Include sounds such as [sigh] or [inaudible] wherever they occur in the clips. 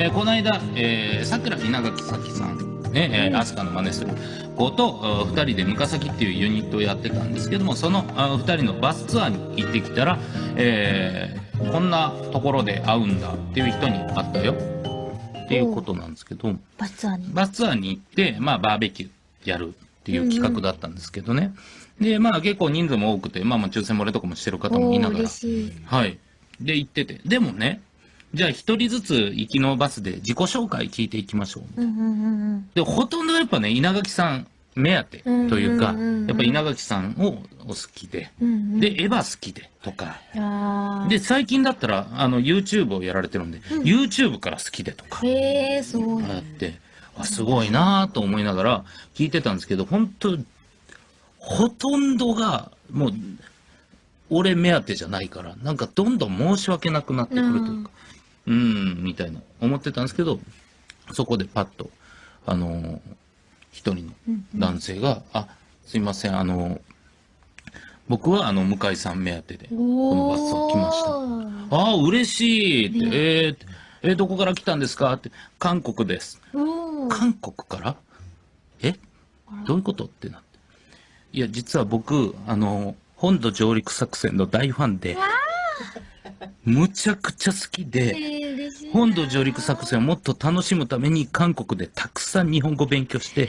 えー、この間、えー、桜稲垣咲さん、ね、えー、アスカの真似する子と2人でムカサキっていうユニットをやってたんですけども、その2人のバスツアーに行ってきたら、えー、こんなところで会うんだっていう人に会ったよ。っていうことなんですけど、バスツアーにバスツアーに行って、まあ、バーベキューやるっていう企画だったんですけどね。うんうん、で、まあ結構人数も多くて、まあまあ抽選漏れとかもしてる方もいながら。はい。で、行ってて。でもね、じゃあ一人ずつ行きのバスで自己紹介聞いていきましょう。で、ほとんどやっぱね、稲垣さん目当てというか、やっぱ稲垣さんをお好きで、で、エヴァ好きでとか、で、最近だったら、あの、YouTube をやられてるんで、うん、YouTube から好きでとか、へえ、そう。やって、あ、すごいなと思いながら聞いてたんですけど、本当ほとんどが、もう、俺目当てじゃないから、なんかどんどん申し訳なくなってくるというか、うん、みたいな思ってたんですけど、そこでパッと、あのー、一人の男性が、うん。うん、あ、すいません、あのー、僕はあの、向井さん目当てで、このバスを来ました。ああ、嬉しいって、ね、えー、えー、どこから来たんですかって、韓国です。韓国から？え？どういうことってなって。いや、実は僕、あの、本土上陸作戦の大ファンで、むちゃくちゃ好きで、本土上陸作戦をもっと楽しむために韓国でたくさん日本語勉強して、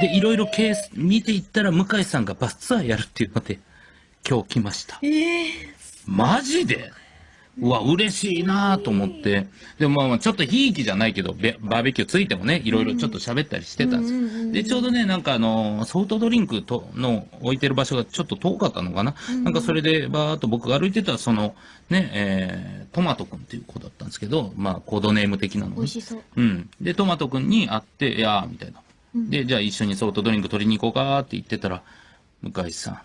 で、いろいろケース見ていったら向井さんがバスツアーやるっていうので、今日来ました。えー、マジで？うわ、嬉しいなと思って。でもまあ、ちょっとひいきじゃないけど、バーベキューついてもね、いろいろちょっと喋ったりしてたんですよ。で、ちょうどね、なんかあの、ソフトドリンクとの置いてる場所がちょっと遠かったのかな。なんかそれで、バーっと僕が歩いてた、その、ね、えー、トマトくんっていう子だったんですけど、まあ、コードネーム的なの。美味しそう。うん。で、トマトくんに会って、いやー、みたいな。で、じゃあ一緒にソフトドリンク取りに行こうかって言ってたら、向井さん、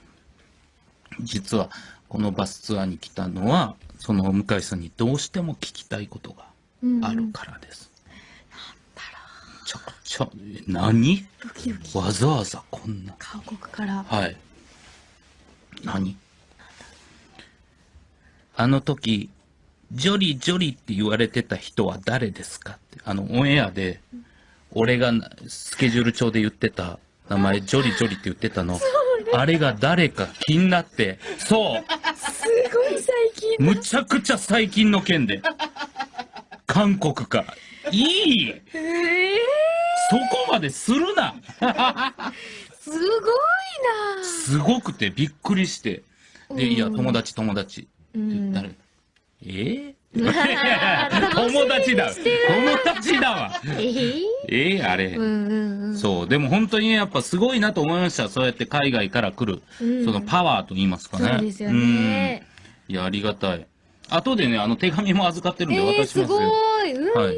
実はこのバスツアーに来たのは、その向井さんにどうしても聞きたいことがあるからです。ちょちょ、何？わざわざこんな。韓国から。はい。何？あの時、ジョリジョリって言われてた人は誰ですか？って、あの、オンエアで、俺がスケジュール帳で言ってた名前、ジョリジョリって言ってたの、あれが誰か気になって、そうすごい最近むちゃくちゃ最近の件で。韓国か。いいえー、そこまでするなすごいなすごくてびっくりして。で、いや、友達友達。って言ったら、えー、友達だ。[laughs] 友達だわ。えー、えー、あれ、うんうんうん。そう。でも本当にやっぱすごいなと思いました。そうやって海外から来る、うん、そのパワーと言いますかね。そうですよね。いや、ありがたい。後でね、あの手紙も預かってるんで渡しますよ。えー、すごい。うん、はい。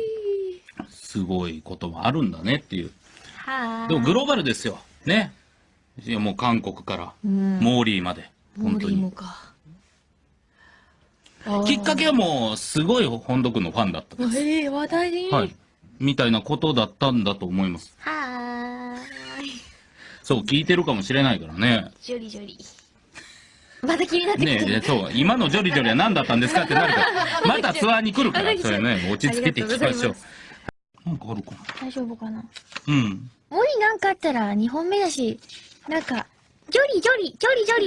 すごいこともあるんだねっていう。はでもグローバルですよ。ね。いや、もう韓国から、うん、モーリーまで。本当に。モーリーもか。きっかけはもう、すごい本土君のファンだったんです。ええー、話題に。はい。みたいなことだったんだと思います。はーい。そう、聞いてるかもしれないからね。ジョリジョリ。また気になってきた。ねそう、今のジョリジョリは何だったんですかってなるから、[laughs] またツアーに来るから、それね、落ち着けていきましょう。なんかあるかな大丈夫かなうん。もしなんかあったら、2本目だし、なんか、ジョリジョリ、ジョリジョ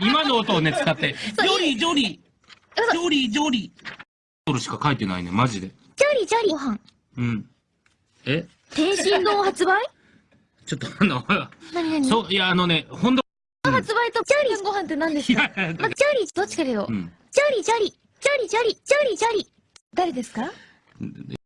リ [laughs] 今の音をね、使って、ジョリジョリ、ジョリジョリ。それしか書いてないね、マジで。ジョリジョリ。ご飯。うん。え？天津丼発売？[laughs] ちょっとあの、何何？そう、いや、あのね、ほんと。発売とジョリ。ご飯って何ですか？まジョリ、どっちかでよ？ジョリジョリ、ジョリジョリ、ジョリジョリ。誰ですか？